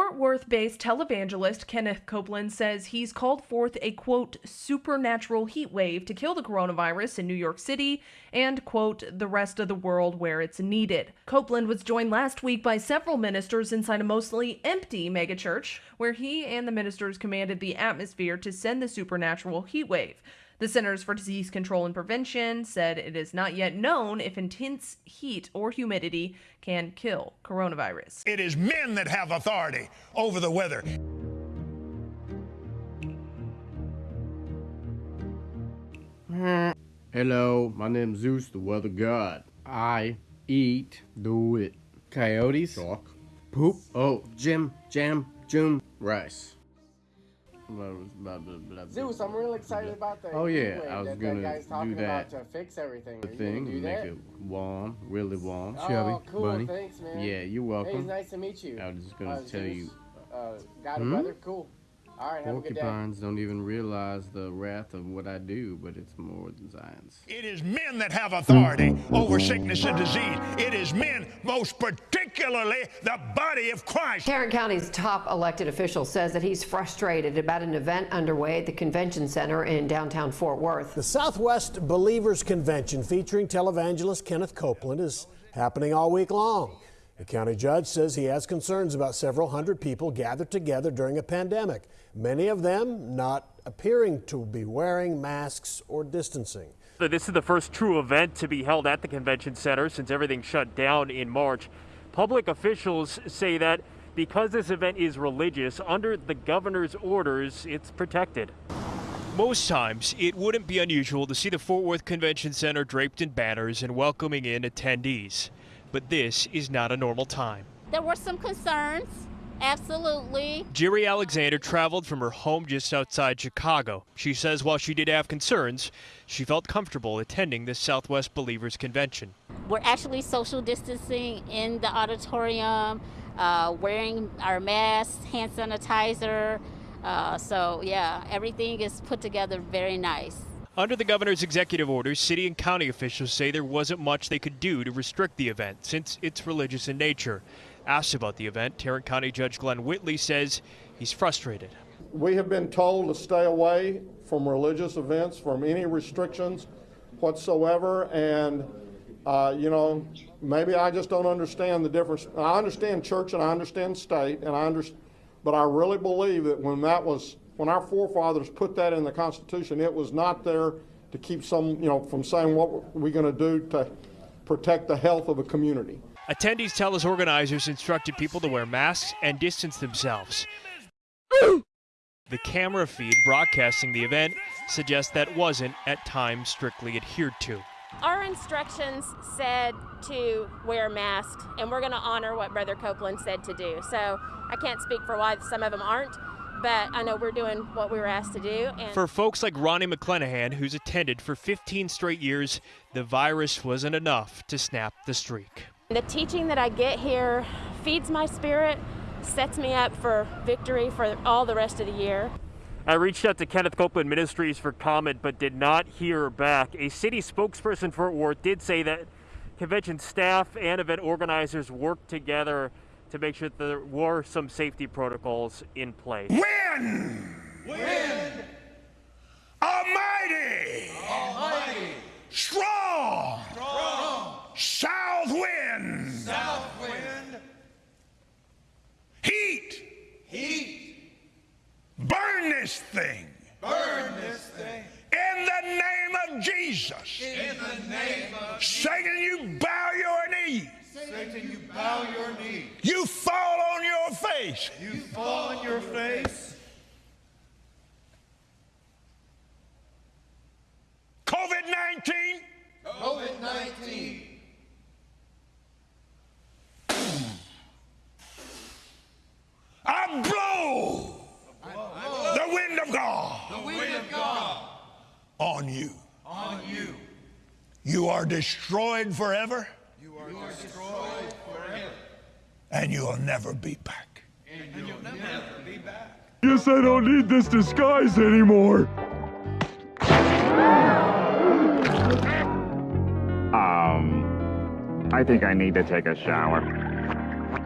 Fort Worth based televangelist Kenneth Copeland says he's called forth a quote, supernatural heat wave to kill the coronavirus in New York City and quote, the rest of the world where it's needed. Copeland was joined last week by several ministers inside a mostly empty megachurch, where he and the ministers commanded the atmosphere to send the supernatural heat wave. The Centers for Disease Control and Prevention said it is not yet known if intense heat or humidity can kill coronavirus. It is men that have authority over the weather. Hello, my name's Zeus, the weather god. I eat, do it. Coyotes, chalk, poop, oh, Jim, jam, June, rice. Blah, blah, blah, blah, blah. Zeus, I'm really excited about that. Oh, yeah, heat wave I was that, gonna that guy's talking do that. about to fix everything. The Are you thing, do make that? it warm, really warm. Oh, Shelby, cool. bunny. Thanks, man. Yeah, you're Hey, welcome. it's nice to meet you. I was just gonna Uh, tell Zeus, you, Uh, got Hmm? a weather? Cool. All right, have a good day. porcupines don't even realize the wrath of what I do, but it's more than science. It is men that have authority over sickness and disease. It is men, most particularly the body of Christ. Tarrant County's top elected official says that he's frustrated about an event underway at the convention center in downtown Fort Worth. The Southwest Believers Convention featuring televangelist Kenneth Copeland is happening all week long. The county judge says he has concerns about several hundred people gathered together during a pandemic, many of them not appearing to be wearing masks or distancing. This is the first true event to be held at the convention center since everything shut down in March. Public officials say that because this event is religious, under the governor's orders, it's protected. Most times, it wouldn't be unusual to see the Fort Worth Convention Center draped in banners and welcoming in attendees. But this is not a normal time. There were some concerns, absolutely. Jerry Alexander traveled from her home just outside Chicago. She says while she did have concerns, she felt comfortable attending the Southwest Believers Convention. We're actually social distancing in the auditorium, uh, wearing our masks, hand sanitizer. Uh, so, yeah, everything is put together very nice. Under the governor's executive orders, city and county officials say there wasn't much they could do to restrict the event since it's religious in nature. Asked about the event, Tarrant County Judge Glen Whitley says he's frustrated. We have been told to stay away from religious events, from any restrictions whatsoever, and, uh, you know, maybe I just don't understand the difference. I understand church and I understand state, and I understand, but I really believe that when that was, when our forefathers put that in the Constitution, it was not there to keep some, you know, from saying what we're going to do to protect the health of a community. Attendees tell us organizers instructed people to wear masks and distance themselves. The camera feed broadcasting the event suggests that wasn't at times strictly adhered to. Our instructions said to wear masks, and we're going to honor what Brother Copeland said to do. So I can't speak for why some of them aren't, but I know we're doing what we were asked to do. And For folks like Ronnie McClenahan, who's attended for 15 straight years, the virus wasn't enough to snap the streak. the teaching that I get here feeds my spirit, sets me up for victory for all the rest of the year. I reached out to Kenneth Copeland Ministries for comment, but did not hear back. A city spokesperson for Fort Worth did say that convention staff and event organizers worked together to make sure that there were some safety protocols in place. Win! Win! Almighty! Almighty! Strong! Strong! South wind! South wind! Heat! Heat! Burn this thing! Burn this thing! In the name of Jesus! In the name of Satan, you bow your knee! Satan, you bow your knee. Face! You fall on your face. COVID 19! COVID 19. I blow the wind of God The wind of God on you. on you. You are destroyed forever, You are destroyed forever. and you'll never be back. And you'll never be back. Guess I don't need this disguise anymore. Um, I think I need to take a shower.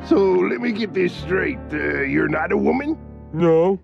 So let me get this straight. Uh, you're not a woman? No.